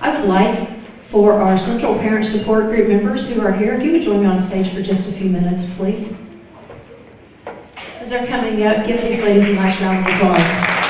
I would like for our Central Parent Support Group members who are here, if you would join me on stage for just a few minutes, please. As they're coming up, give these ladies a nice round of applause.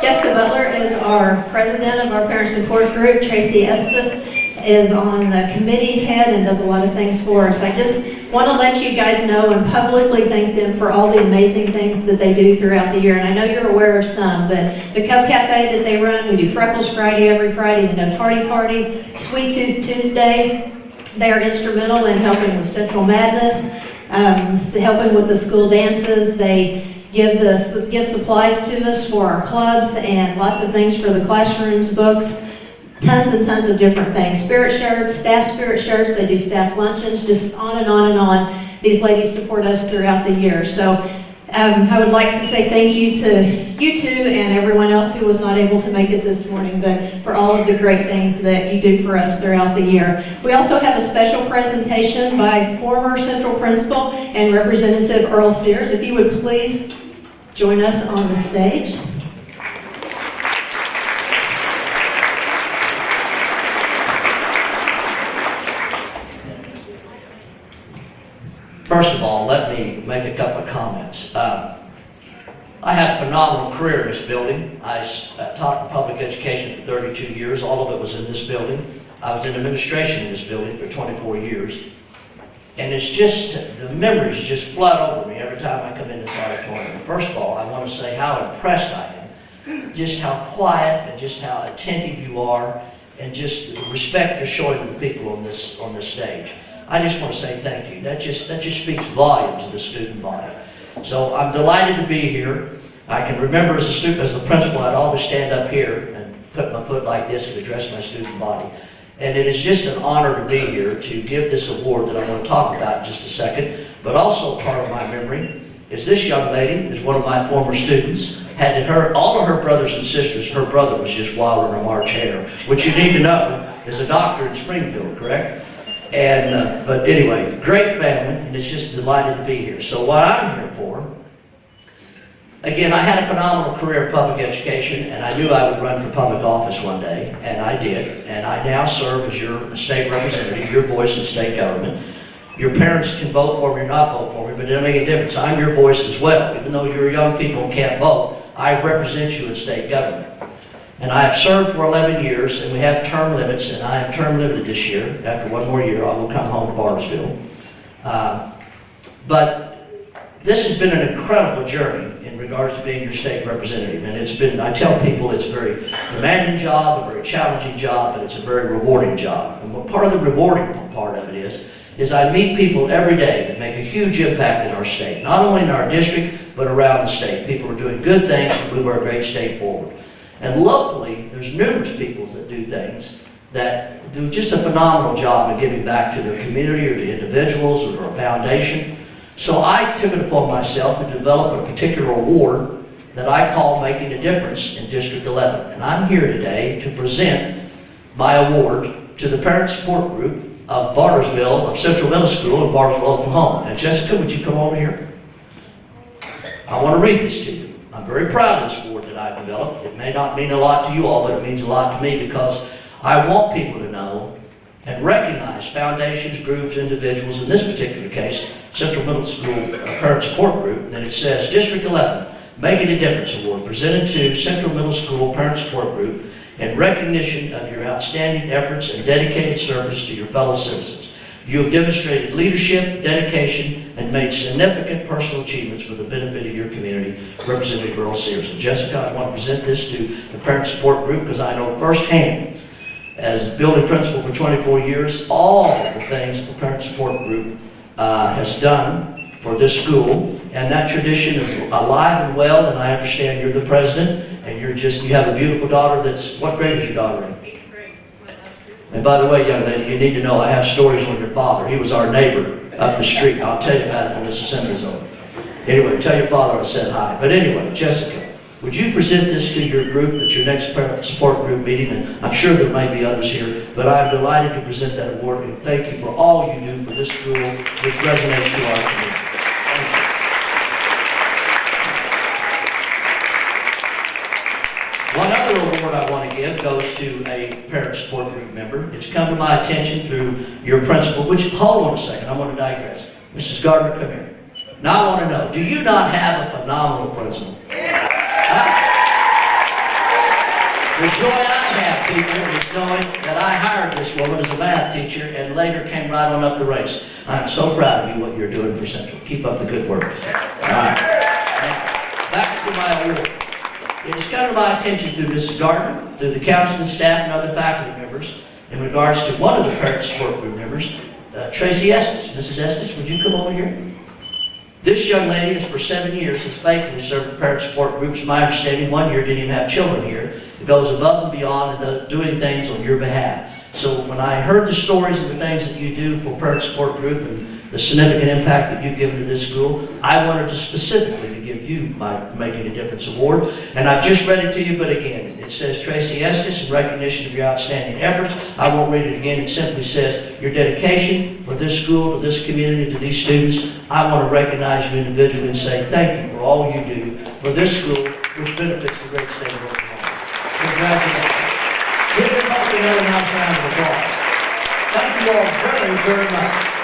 Jessica Butler is our president of our parent support group. Tracy Estes is on the committee head and does a lot of things for us. I just want to let you guys know and publicly thank them for all the amazing things that they do throughout the year. And I know you're aware of some, but the Cub Cafe that they run, we do Freckles Friday every Friday, the No Tardy Party, Sweet Tooth Tuesday. They are instrumental in helping with Central Madness, um, helping with the school dances. They give the give supplies to us for our clubs and lots of things for the classrooms, books, tons and tons of different things. Spirit shirts, staff spirit shirts, they do staff luncheons, just on and on and on. These ladies support us throughout the year. So um, I would like to say thank you to you two and everyone else who was not able to make it this morning, but for all of the great things that you do for us throughout the year. We also have a special presentation by former Central Principal and Representative Earl Sears. If you would please join us on the stage. First of all, let me make a couple of comments. Uh, I had a phenomenal career in this building. I uh, taught in public education for 32 years. All of it was in this building. I was in administration in this building for 24 years. And it's just, the memories just flood over me every time I come in this auditorium. First of all, I want to say how impressed I am. Just how quiet and just how attentive you are and just the respect you're showing the people on this, on this stage. I just want to say thank you. That just, that just speaks volumes to the student body. So I'm delighted to be here. I can remember as a student, as the principal, I'd always stand up here and put my foot like this and address my student body. And it is just an honor to be here to give this award that I want to talk about in just a second. But also part of my memory is this young lady is one of my former students. Had her, all of her brothers and sisters, her brother was just wild in her March Hare, which you need to know is a doctor in Springfield, correct? And, uh, but anyway, great family, and it's just delighted to be here. So what I'm here for, again, I had a phenomenal career in public education, and I knew I would run for public office one day, and I did. And I now serve as your state representative, your voice in state government. Your parents can vote for me or not vote for me, but it doesn't make a difference. I'm your voice as well. Even though you're young people can't vote, I represent you in state government. And I have served for 11 years, and we have term limits, and I am term limited this year. After one more year, I will come home to Bartlesville. Uh, but this has been an incredible journey in regards to being your state representative. And it's been, I tell people it's a very demanding job, a very challenging job, but it's a very rewarding job. And part of the rewarding part of it is, is I meet people every day that make a huge impact in our state. Not only in our district, but around the state. People are doing good things to move our great state forward. And locally, there's numerous people that do things that do just a phenomenal job of giving back to their community or to individuals or to a foundation. So I took it upon myself to develop a particular award that I call Making a Difference in District 11. And I'm here today to present my award to the Parent Support Group of Bartlesville, of Central Middle School in Bartlesville, Oklahoma. And Jessica, would you come over here? I want to read this to you. I'm very proud of this award that I've developed. It may not mean a lot to you all, but it means a lot to me because I want people to know and recognize foundations, groups, individuals, in this particular case, Central Middle School uh, Parent Support Group, that it says District 11, Making a Difference Award, presented to Central Middle School Parent Support Group in recognition of your outstanding efforts and dedicated service to your fellow citizens. You have demonstrated leadership, dedication, and made significant personal achievements for the benefit of your community, Representative Earl Sears. And Jessica, I want to present this to the Parent Support Group because I know firsthand, as building principal for 24 years, all the things the Parent Support Group uh, has done for this school. And that tradition is alive and well, and I understand you're the president, and you're just, you have a beautiful daughter that's, what grade is your daughter in? And by the way, young lady, you need to know I have stories on your father. He was our neighbor up the street. I'll tell you about it when this assembly's over. Anyway, tell your father I said hi. But anyway, Jessica, would you present this to your group at your next parent support group meeting? And I'm sure there might be others here, but I'm delighted to present that award and thank you for all you do for this school, which resonates to our community. Thank you. Give goes to a parent support group member. It's come to my attention through your principal, which, hold on a second, I want to digress. Mrs. Gardner, come here. Now I want to know, do you not have a phenomenal principal? Huh? The joy I have, people, is knowing that I hired this woman as a math teacher and later came right on up the ranks. I'm so proud of you, what you're doing for Central. Keep up the good work. All right. Now, Back to my award. It has come to my attention through Mrs. Gardner, through the counseling staff and other faculty members, in regards to one of the parent support group members, uh, Tracy Estes. Mrs. Estes, would you come over here? This young lady has for seven years has faithfully served parent support groups. My understanding, one year didn't even have children here. It goes above and beyond and doing things on your behalf. So when I heard the stories and the things that you do for parent support group and the significant impact that you've given to this school, I wanted to specifically to give you my Making a Difference Award. And I've just read it to you, but again, it says Tracy Estes in recognition of your outstanding efforts. I won't read it again. It simply says your dedication for this school, to this community, to these students. I want to recognize you individually and say thank you for all you do for this school, which benefits the great state of Oklahoma. Congratulations. Give everybody another round of applause. Thank you all very, very much.